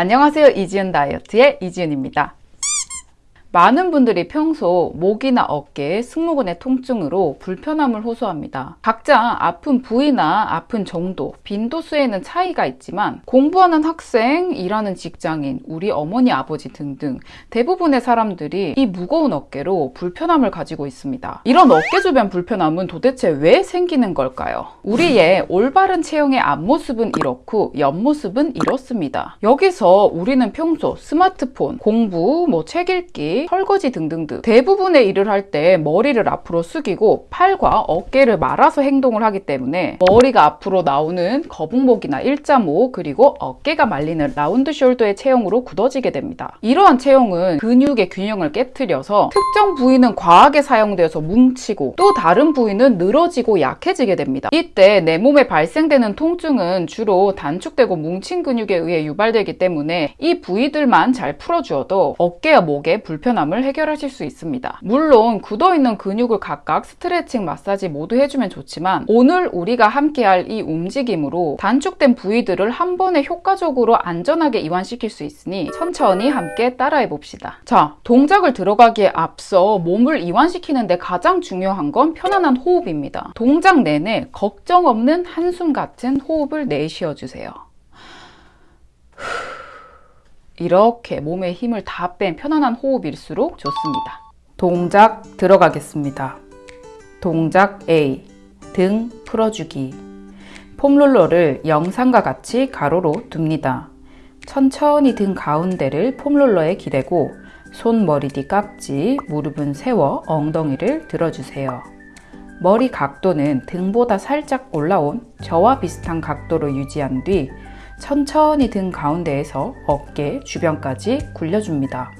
안녕하세요. 이지은 다이어트의 이지은입니다 많은 분들이 평소 목이나 어깨, 승모근의 통증으로 불편함을 호소합니다. 각자 아픈 부위나 아픈 정도, 빈도수에는 차이가 있지만 공부하는 학생, 일하는 직장인, 우리 어머니, 아버지 등등 대부분의 사람들이 이 무거운 어깨로 불편함을 가지고 있습니다. 이런 어깨 주변 불편함은 도대체 왜 생기는 걸까요? 우리의 올바른 체형의 앞모습은 이렇고 옆모습은 이렇습니다. 여기서 우리는 평소 스마트폰, 공부, 뭐 책 읽기, 설거지 등등등 대부분의 일을 할 때 머리를 앞으로 숙이고 팔과 어깨를 말아서 행동을 하기 때문에 머리가 앞으로 나오는 거북목이나 일자목 그리고 어깨가 말리는 라운드 숄더의 체형으로 굳어지게 됩니다. 이러한 체형은 근육의 균형을 깨뜨려서 특정 부위는 과하게 사용되어서 뭉치고 또 다른 부위는 늘어지고 약해지게 됩니다. 이때 내 몸에 발생되는 통증은 주로 단축되고 뭉친 근육에 의해 유발되기 때문에 이 부위들만 잘 풀어주어도 어깨와 목에 불편함 불편함을 해결하실 수 있습니다. 물론 굳어있는 근육을 각각 스트레칭, 마사지 모두 해주면 좋지만 오늘 우리가 함께 할 이 움직임으로 단축된 부위들을 한 번에 효과적으로 안전하게 이완시킬 수 있으니 천천히 함께 따라해 봅시다. 자, 동작을 들어가기에 앞서 몸을 이완시키는데 가장 중요한 건 편안한 호흡입니다. 동작 내내 걱정 없는 한숨 같은 호흡을 내쉬어 주세요. 이렇게 몸에 힘을 다 뺀 편안한 호흡일수록 좋습니다. 동작 들어가겠습니다. 동작 A 등 풀어주기 폼롤러를 영상과 같이 가로로 둡니다. 천천히 등 가운데를 폼롤러에 기대고 손 머리 뒤 깍지, 무릎은 세워 엉덩이를 들어주세요. 머리 각도는 등보다 살짝 올라온 저와 비슷한 각도로 유지한 뒤 천천히 등 가운데에서 어깨 주변까지 굴려줍니다.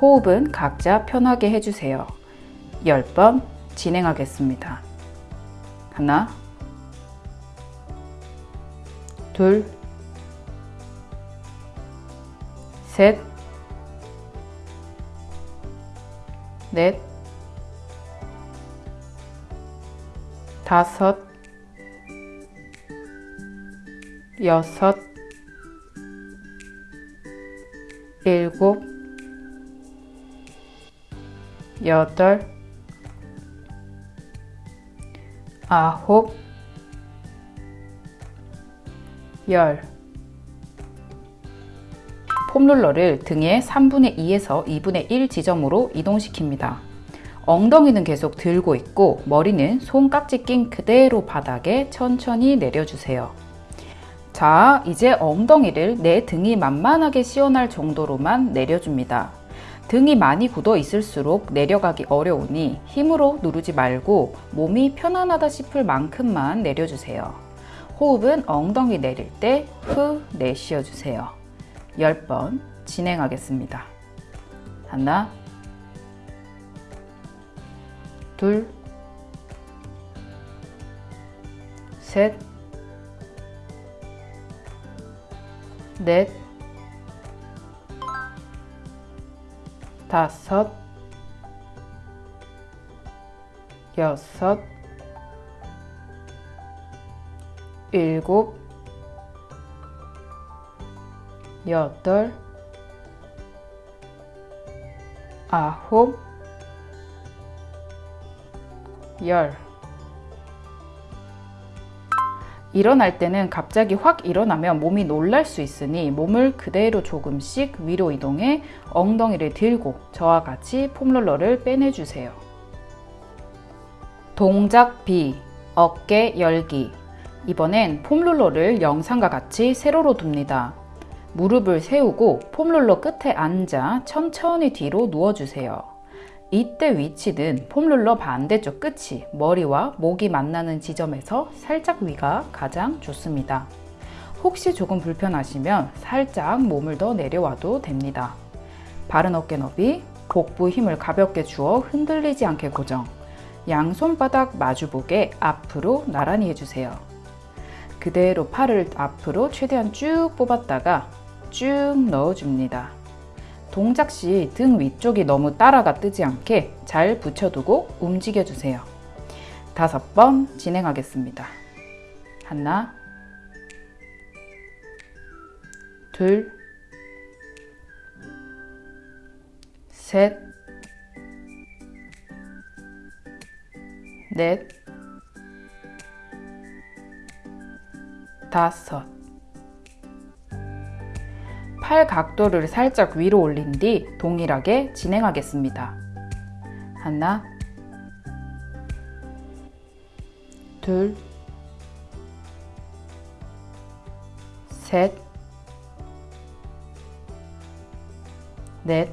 호흡은 각자 편하게 해주세요. 10번 진행하겠습니다. 하나, 둘, 셋, 넷, 다섯, 여섯, 일곱, 여덟, 아홉, 열 폼롤러를 등의 3분의 2에서 2분의 1 지점으로 이동시킵니다. 엉덩이는 계속 들고 있고 머리는 손깍지 낀 그대로 바닥에 천천히 내려주세요. 자, 이제 엉덩이를 내 등이 만만하게 시원할 정도로만 내려줍니다. 등이 많이 굳어 있을수록 내려가기 어려우니 힘으로 누르지 말고 몸이 편안하다 싶을 만큼만 내려주세요. 호흡은 엉덩이 내릴 때 후 내쉬어 주세요. 10번 진행하겠습니다. 하나 둘 셋, 넷, 다섯, 여섯, 일곱, 여덟, 아홉, 열 일어날 때는 갑자기 확 일어나면 몸이 놀랄 수 있으니 몸을 그대로 조금씩 위로 이동해 엉덩이를 들고 저와 같이 폼롤러를 빼내주세요. 동작 B 어깨 열기 이번엔 폼롤러를 영상과 같이 세로로 둡니다. 무릎을 세우고 폼롤러 끝에 앉아 천천히 뒤로 누워주세요. 이때 위치는 폼롤러 반대쪽 끝이 머리와 목이 만나는 지점에서 살짝 위가 가장 좋습니다. 혹시 조금 불편하시면 살짝 몸을 더 내려와도 됩니다. 바른 어깨 너비, 복부 힘을 가볍게 주어 흔들리지 않게 고정 양손바닥 마주보게 앞으로 나란히 해주세요. 그대로 팔을 앞으로 최대한 쭉 뽑았다가 쭉 넣어줍니다. 동작 시 등 위쪽이 너무 따라가 뜨지 않게 잘 붙여두고 움직여주세요. 다섯 번 진행하겠습니다. 하나 둘 셋, 넷, 다섯 팔 각도를 살짝 위로 올린 뒤 동일하게 진행하겠습니다. 하나, 둘, 셋, 넷,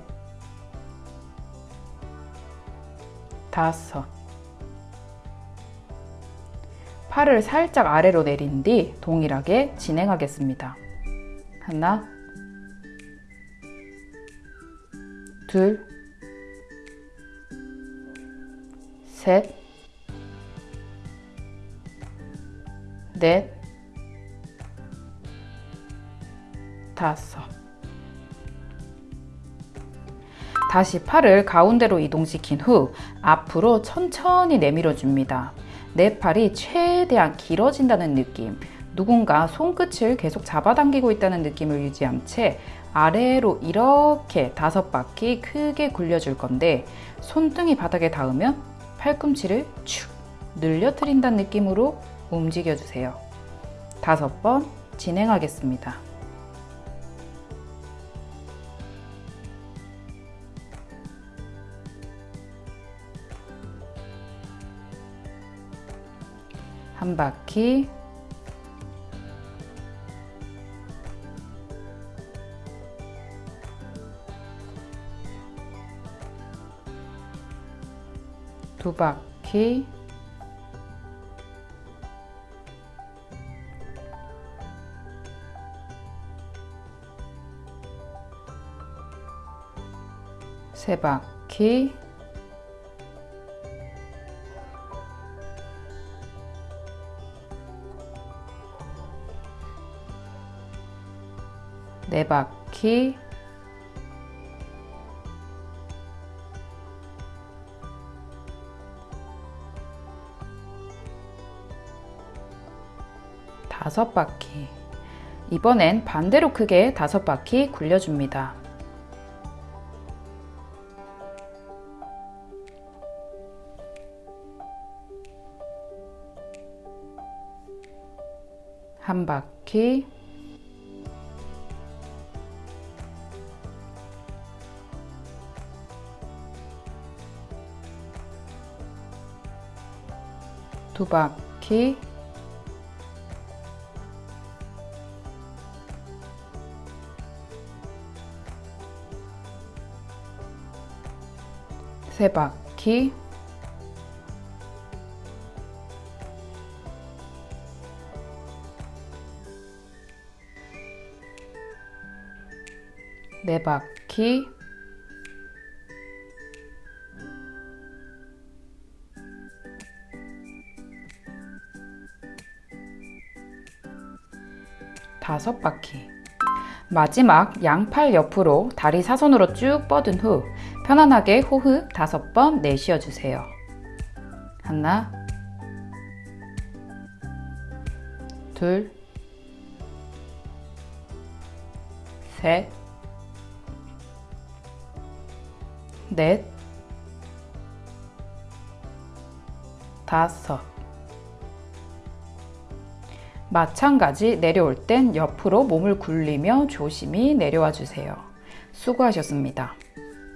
다섯. 팔을 살짝 아래로 내린 뒤 동일하게 진행하겠습니다. 하나, 둘, 셋, 넷, 다섯. 다시 팔을 가운데로 이동시킨 후 앞으로 천천히 내밀어 줍니다. 내 팔이 최대한 길어진다는 느낌, 누군가 손끝을 계속 잡아당기고 있다는 느낌을 유지한 채 아래로 이렇게 다섯 바퀴 크게 굴려줄 건데 손등이 바닥에 닿으면 팔꿈치를 축 늘려트린다는 느낌으로 움직여주세요. 다섯 번 진행하겠습니다. 한 바퀴 두 바퀴. 세 바퀴. 네 바퀴 다섯 바퀴. 이번엔 반대로 크게 다섯 바퀴 굴려줍니다. 한 바퀴. 두 바퀴 세 바퀴. 네 바퀴. 다섯 바퀴. 마지막 양팔 옆으로 다리 사선으로 쭉 뻗은 후 편안하게 호흡 다섯 번 내쉬어 주세요. 하나, 둘, 셋, 넷, 다섯. 마찬가지 내려올 땐 옆으로 몸을 굴리며 조심히 내려와 주세요. 수고하셨습니다.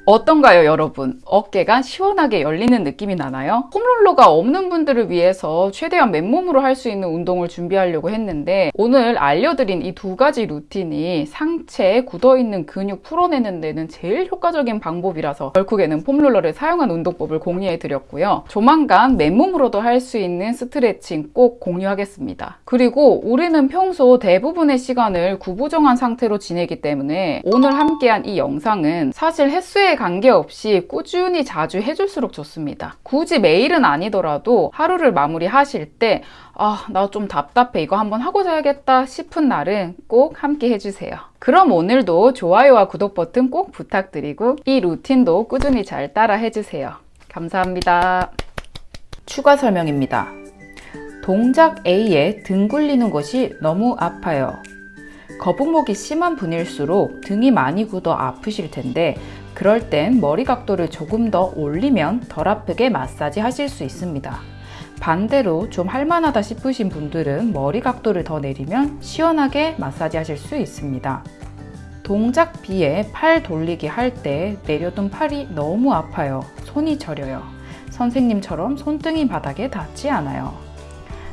어떤가요, 여러분? 어깨가 시원하게 열리는 느낌이 나나요? 홈롤러가 없는 분들을 위해서 최대한 맨몸으로 할 수 있는 운동을 준비하려고 했는데 오늘 알려드린 이 두 가지 루틴이 상체에 굳어있는 근육 풀어내는 데는 제일 효과적인 방법이라서 결국에는 폼롤러를 사용한 운동법을 공유해 드렸고요. 조만간 맨몸으로도 할 수 있는 스트레칭 꼭 공유하겠습니다. 그리고 우리는 평소 대부분의 시간을 구부정한 상태로 지내기 때문에 오늘 함께한 이 영상은 사실 횟수에 관계없이 꾸준히 자주 해줄수록 좋습니다. 굳이 매일은 아니더라도 하루를 마무리하실 때 아, 나 좀 답답해. 이거 한번 하고 자야겠다 싶은 날은 꼭 함께 해주세요. 그럼 오늘도 좋아요와 구독 버튼 꼭 부탁드리고 이 루틴도 꾸준히 잘 따라 해주세요. 감사합니다. 추가 설명입니다. 동작 A에 등 굴리는 것이 너무 아파요. 거북목이 심한 분일수록 등이 많이 굳어 아프실 텐데 그럴 땐 머리 각도를 조금 더 올리면 덜 아프게 마사지 하실 수 있습니다. 반대로 좀 할만하다 싶으신 분들은 머리 각도를 더 내리면 시원하게 마사지 하실 수 있습니다. 동작 비에 팔 돌리기 할 때 내려둔 팔이 너무 아파요. 손이 저려요. 선생님처럼 손등이 바닥에 닿지 않아요.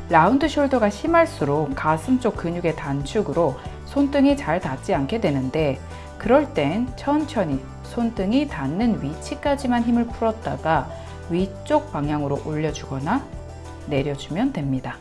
라운드 숄더가 심할수록 가슴 쪽 근육의 단축으로 손등이 잘 닿지 않게 되는데 그럴 땐 천천히 손등이 닿는 위치까지만 힘을 풀었다가 위쪽 방향으로 올려주거나 내려주면 됩니다.